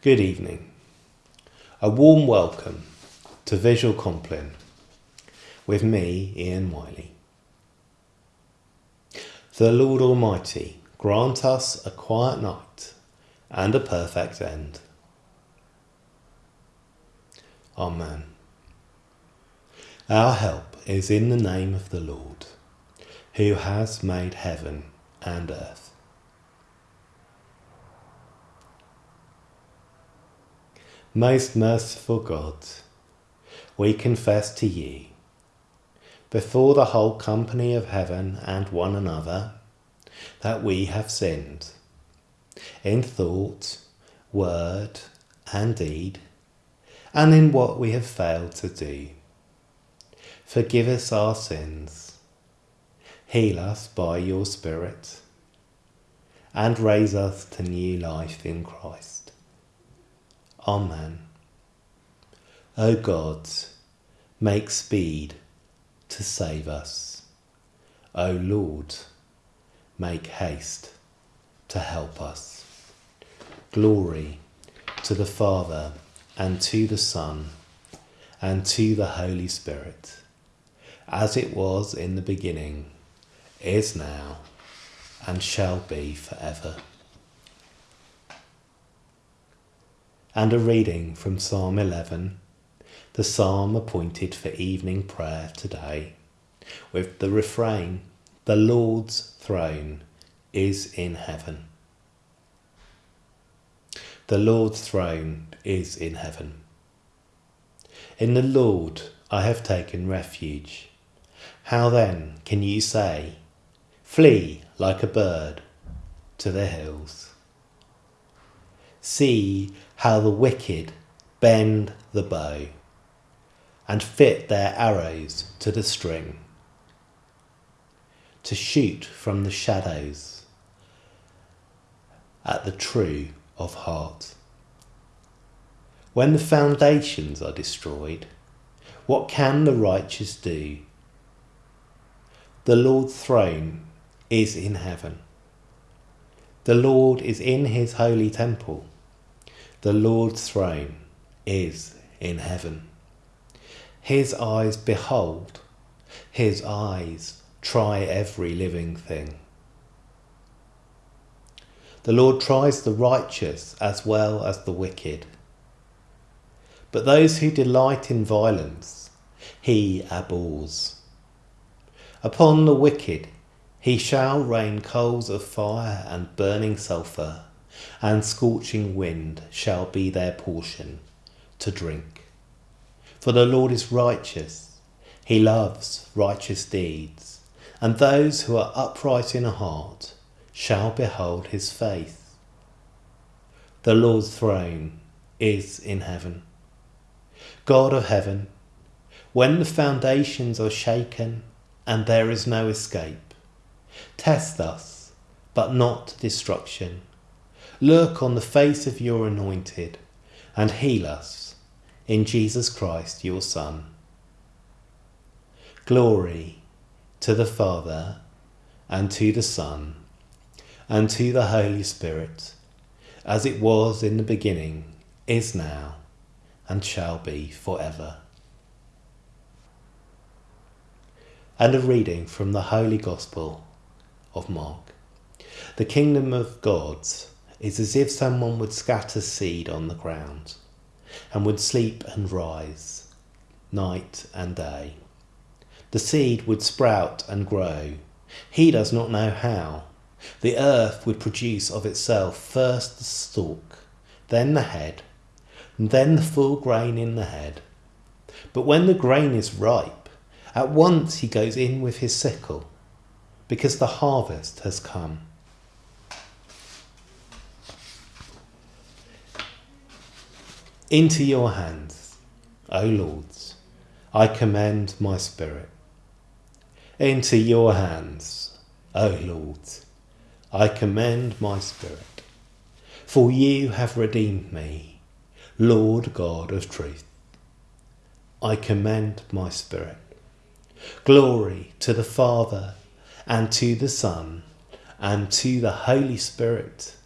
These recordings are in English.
Good evening. A warm welcome to Visual Compline with me, Ian Wiley. The Lord Almighty grant us a quiet night and a perfect end. Amen. Our help is in the name of the Lord, who has made heaven and earth. Most merciful God, we confess to you, before the whole company of heaven and one another, that we have sinned, in thought, word, and deed, and in what we have failed to do. Forgive us our sins, heal us by your Spirit, and raise us to new life in Christ. Amen. O God, make speed to save us. O Lord, make haste to help us. Glory to the Father, and to the Son, and to the Holy Spirit, as it was in the beginning, is now, and shall be forever. And a reading from Psalm 11, the psalm appointed for evening prayer today, with the refrain, The Lord's throne is in heaven. The Lord's throne is in heaven. In the Lord I have taken refuge. How then can you say, Flee like a bird to the hills? See how the wicked bend the bow and fit their arrows to the string to shoot from the shadows at the true of heart. When the foundations are destroyed, what can the righteous do? The Lord's throne is in heaven. The Lord is in his holy temple. The Lord's throne is in heaven. His eyes behold, his eyes try every living thing. The Lord tries the righteous as well as the wicked. But those who delight in violence, he abhors. Upon the wicked he shall rain coals of fire and burning sulphur and scorching wind shall be their portion to drink. For the Lord is righteous, he loves righteous deeds, and those who are upright in heart shall behold his face. The Lord's throne is in heaven. God of heaven, when the foundations are shaken and there is no escape, test us, but not destruction Look on the face of your anointed and heal us in Jesus Christ, your Son. Glory to the Father and to the Son and to the Holy Spirit, as it was in the beginning, is now, and shall be for ever. And a reading from the Holy Gospel of Mark. The kingdom of God's is as if someone would scatter seed on the ground and would sleep and rise night and day. The seed would sprout and grow. He does not know how. The earth would produce of itself first the stalk, then the head, and then the full grain in the head. But when the grain is ripe, at once he goes in with his sickle, because the harvest has come. Into your hands, O Lords, I commend my spirit. Into your hands, O Lords, I commend my spirit. For you have redeemed me, Lord God of truth. I commend my spirit. Glory to the Father, and to the Son, and to the Holy Spirit.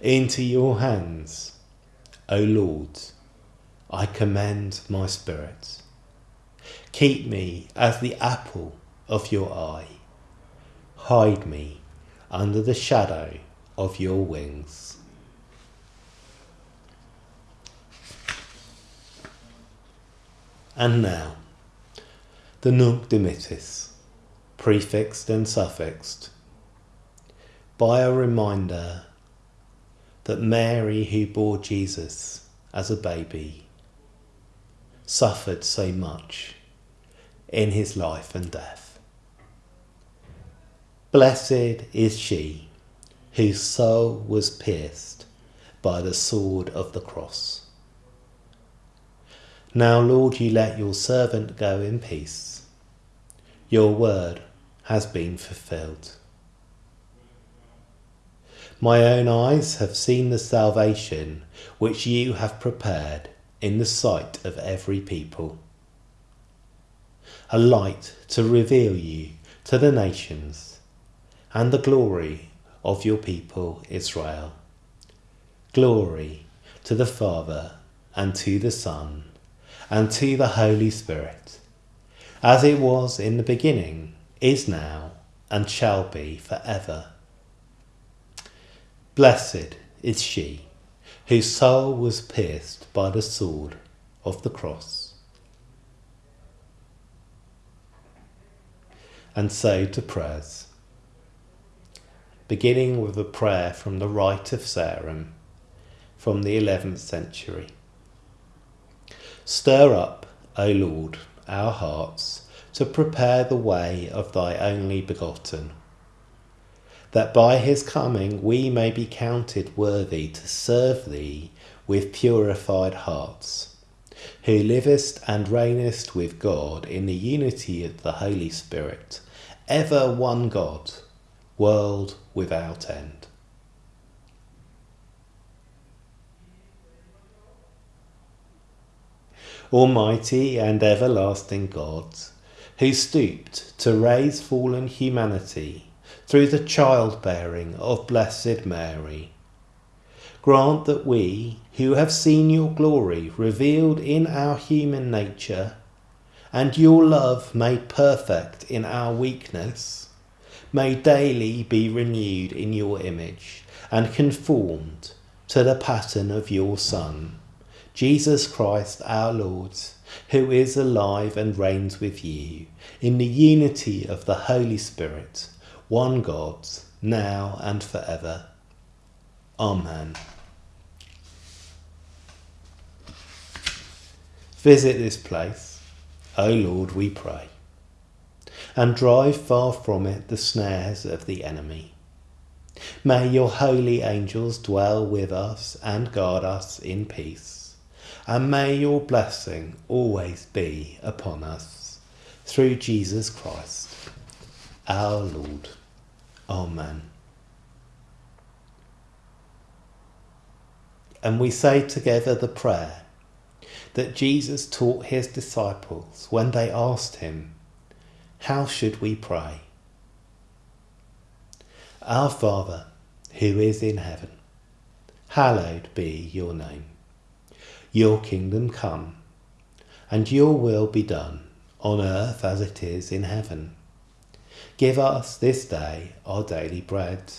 Into your hands, O Lord, I commend my spirit. Keep me as the apple of your eye. Hide me under the shadow of your wings. And now, the Nunc Dimittis, prefixed and suffixed, by a reminder that Mary, who bore Jesus as a baby, suffered so much in his life and death. Blessed is she whose soul was pierced by the sword of the cross. Now, Lord, you let your servant go in peace. Your word has been fulfilled. My own eyes have seen the salvation which you have prepared in the sight of every people. A light to reveal you to the nations and the glory of your people Israel. Glory to the Father and to the Son and to the Holy Spirit, as it was in the beginning, is now, and shall be for ever. Blessed is she whose soul was pierced by the sword of the cross. And so to prayers, beginning with a prayer from the Rite of Sarum from the 11th century. Stir up, O Lord, our hearts to prepare the way of thy only begotten that by his coming we may be counted worthy to serve thee with purified hearts, who livest and reignest with God in the unity of the Holy Spirit, ever one God, world without end. Almighty and everlasting God, who stooped to raise fallen humanity through the childbearing of Blessed Mary. Grant that we, who have seen your glory revealed in our human nature, and your love made perfect in our weakness, may daily be renewed in your image and conformed to the pattern of your Son, Jesus Christ our Lord, who is alive and reigns with you in the unity of the Holy Spirit one God, now and forever. Amen. Visit this place, O Lord, we pray, and drive far from it the snares of the enemy. May your holy angels dwell with us and guard us in peace, and may your blessing always be upon us, through Jesus Christ, our Lord. Oh, Amen. And we say together the prayer that Jesus taught his disciples when they asked him, How should we pray? Our Father, who is in heaven, hallowed be your name. Your kingdom come, and your will be done on earth as it is in heaven. Give us this day our daily bread,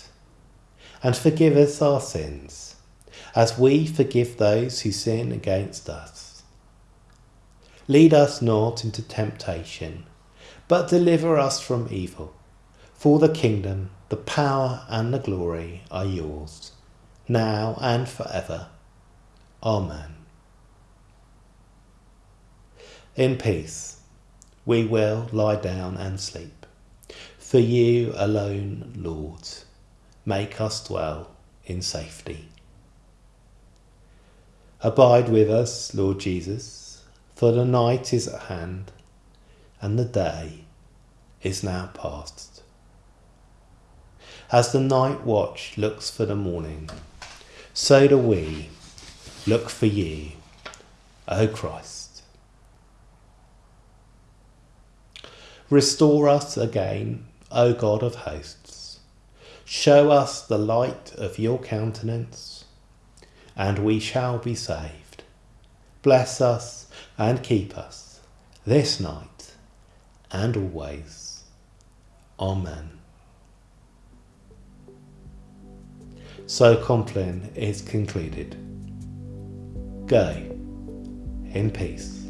and forgive us our sins, as we forgive those who sin against us. Lead us not into temptation, but deliver us from evil. For the kingdom, the power, and the glory are yours, now and forever. Amen. In peace, we will lie down and sleep. For you alone, Lord, make us dwell in safety. Abide with us, Lord Jesus, for the night is at hand, and the day is now past. As the night watch looks for the morning, so do we look for you, O Christ. Restore us again O God of hosts, show us the light of your countenance, and we shall be saved. Bless us and keep us this night and always. Amen. So Compline is concluded. Go in peace.